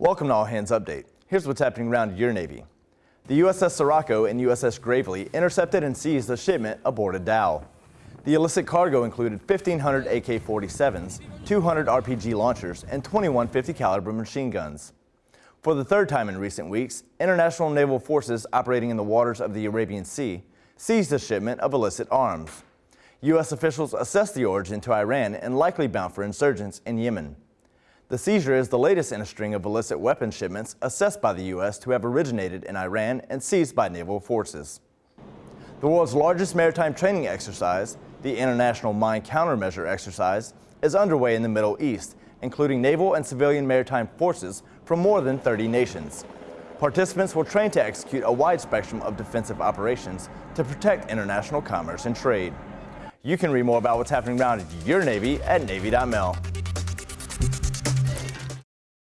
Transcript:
Welcome to All Hands Update. Here's what's happening around your Navy. The USS Sirocco and USS Gravely intercepted and seized a shipment aboard a dhow. The illicit cargo included 1,500 AK-47s, 200 RPG launchers, and 21 50 caliber machine guns. For the third time in recent weeks, international naval forces operating in the waters of the Arabian Sea seized a shipment of illicit arms. U.S. officials assessed the origin to Iran and likely bound for insurgents in Yemen. The seizure is the latest in a string of illicit weapon shipments assessed by the U.S. to have originated in Iran and seized by naval forces. The world's largest maritime training exercise, the International Mine Countermeasure Exercise, is underway in the Middle East, including naval and civilian maritime forces from more than 30 nations. Participants will train to execute a wide spectrum of defensive operations to protect international commerce and trade. You can read more about what's happening around your Navy at Navy.mil.